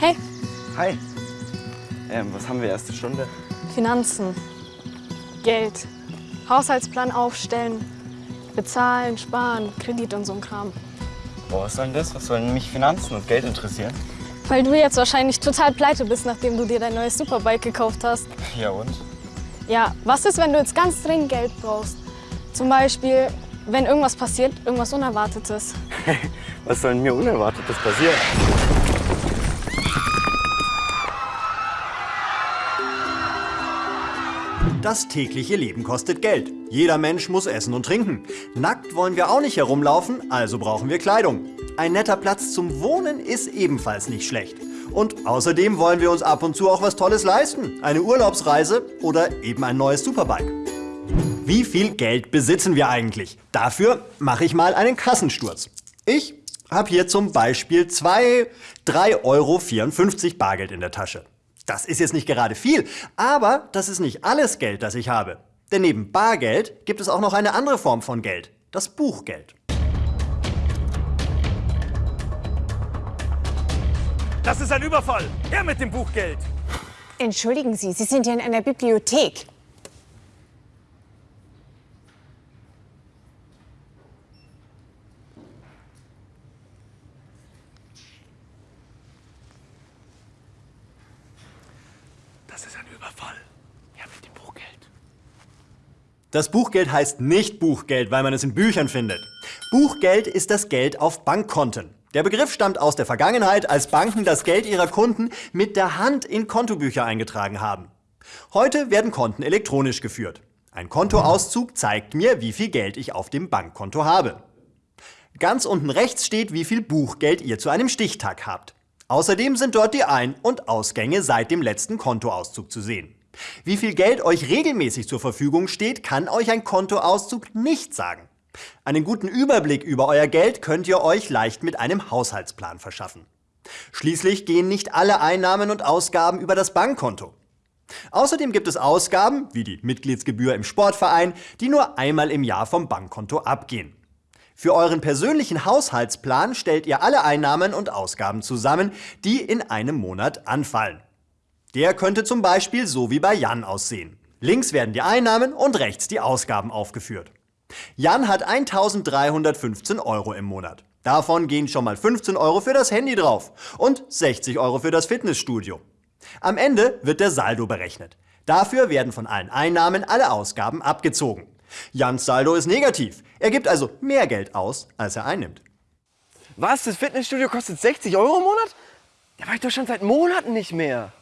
Hi. Ähm, was haben wir erste Stunde? Finanzen, Geld, Haushaltsplan aufstellen, bezahlen, sparen, Kredit und so ein Kram. Boah, was soll denn das? Was sollen mich Finanzen und Geld interessieren? Weil du jetzt wahrscheinlich total pleite bist, nachdem du dir dein neues Superbike gekauft hast. Ja und? Ja, was ist, wenn du jetzt ganz dringend Geld brauchst? Zum Beispiel, wenn irgendwas passiert, irgendwas Unerwartetes. Was soll denn mir Unerwartetes passieren? Das tägliche Leben kostet Geld. Jeder Mensch muss essen und trinken. Nackt wollen wir auch nicht herumlaufen, also brauchen wir Kleidung. Ein netter Platz zum Wohnen ist ebenfalls nicht schlecht. Und außerdem wollen wir uns ab und zu auch was Tolles leisten. Eine Urlaubsreise oder eben ein neues Superbike. Wie viel Geld besitzen wir eigentlich? Dafür mache ich mal einen Kassensturz. Ich habe hier zum Beispiel 2, 3,54 Euro Bargeld in der Tasche. Das ist jetzt nicht gerade viel, aber das ist nicht alles Geld, das ich habe. Denn neben Bargeld gibt es auch noch eine andere Form von Geld, das Buchgeld. Das ist ein Überfall. Her mit dem Buchgeld. Entschuldigen Sie, Sie sind hier in einer Bibliothek. Das ist ein Überfall. Her mit dem Buchgeld. Das Buchgeld heißt nicht Buchgeld, weil man es in Büchern findet. Buchgeld ist das Geld auf Bankkonten. Der Begriff stammt aus der Vergangenheit, als Banken das Geld ihrer Kunden mit der Hand in Kontobücher eingetragen haben. Heute werden Konten elektronisch geführt. Ein Kontoauszug zeigt mir, wie viel Geld ich auf dem Bankkonto habe. Ganz unten rechts steht, wie viel Buchgeld ihr zu einem Stichtag habt. Außerdem sind dort die Ein- und Ausgänge seit dem letzten Kontoauszug zu sehen. Wie viel Geld euch regelmäßig zur Verfügung steht, kann euch ein Kontoauszug nicht sagen. Einen guten Überblick über euer Geld könnt ihr euch leicht mit einem Haushaltsplan verschaffen. Schließlich gehen nicht alle Einnahmen und Ausgaben über das Bankkonto. Außerdem gibt es Ausgaben, wie die Mitgliedsgebühr im Sportverein, die nur einmal im Jahr vom Bankkonto abgehen. Für euren persönlichen Haushaltsplan stellt ihr alle Einnahmen und Ausgaben zusammen, die in einem Monat anfallen. Der könnte zum Beispiel so wie bei Jan aussehen. Links werden die Einnahmen und rechts die Ausgaben aufgeführt. Jan hat 1315 Euro im Monat. Davon gehen schon mal 15 Euro für das Handy drauf und 60 Euro für das Fitnessstudio. Am Ende wird der Saldo berechnet. Dafür werden von allen Einnahmen alle Ausgaben abgezogen. Jans Saldo ist negativ. Er gibt also mehr Geld aus, als er einnimmt. Was? Das Fitnessstudio kostet 60 Euro im Monat? Da war ich doch schon seit Monaten nicht mehr.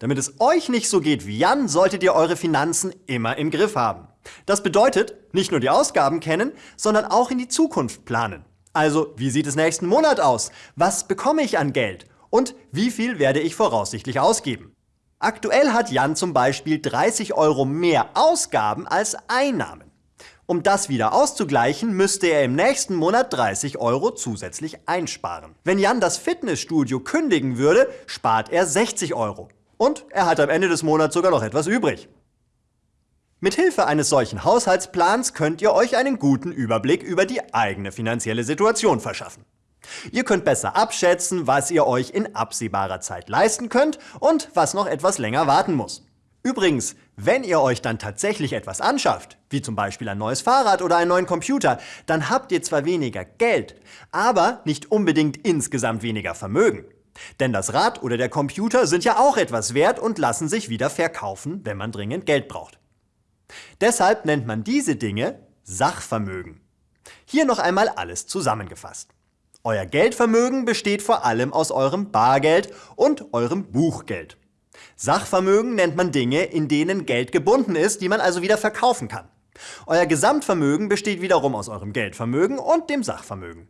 Damit es euch nicht so geht wie Jan, solltet ihr eure Finanzen immer im Griff haben. Das bedeutet, nicht nur die Ausgaben kennen, sondern auch in die Zukunft planen. Also, wie sieht es nächsten Monat aus? Was bekomme ich an Geld? Und wie viel werde ich voraussichtlich ausgeben? Aktuell hat Jan zum Beispiel 30 Euro mehr Ausgaben als Einnahmen. Um das wieder auszugleichen, müsste er im nächsten Monat 30 Euro zusätzlich einsparen. Wenn Jan das Fitnessstudio kündigen würde, spart er 60 Euro. Und er hat am Ende des Monats sogar noch etwas übrig. Mit Hilfe eines solchen Haushaltsplans könnt ihr euch einen guten Überblick über die eigene finanzielle Situation verschaffen. Ihr könnt besser abschätzen, was ihr euch in absehbarer Zeit leisten könnt und was noch etwas länger warten muss. Übrigens, wenn ihr euch dann tatsächlich etwas anschafft, wie zum Beispiel ein neues Fahrrad oder einen neuen Computer, dann habt ihr zwar weniger Geld, aber nicht unbedingt insgesamt weniger Vermögen. Denn das Rad oder der Computer sind ja auch etwas wert und lassen sich wieder verkaufen, wenn man dringend Geld braucht. Deshalb nennt man diese Dinge Sachvermögen. Hier noch einmal alles zusammengefasst. Euer Geldvermögen besteht vor allem aus eurem Bargeld und eurem Buchgeld. Sachvermögen nennt man Dinge, in denen Geld gebunden ist, die man also wieder verkaufen kann. Euer Gesamtvermögen besteht wiederum aus eurem Geldvermögen und dem Sachvermögen.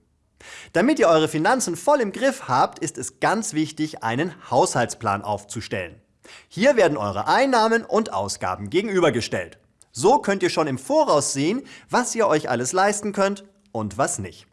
Damit ihr eure Finanzen voll im Griff habt, ist es ganz wichtig, einen Haushaltsplan aufzustellen. Hier werden eure Einnahmen und Ausgaben gegenübergestellt. So könnt ihr schon im Voraus sehen, was ihr euch alles leisten könnt und was nicht.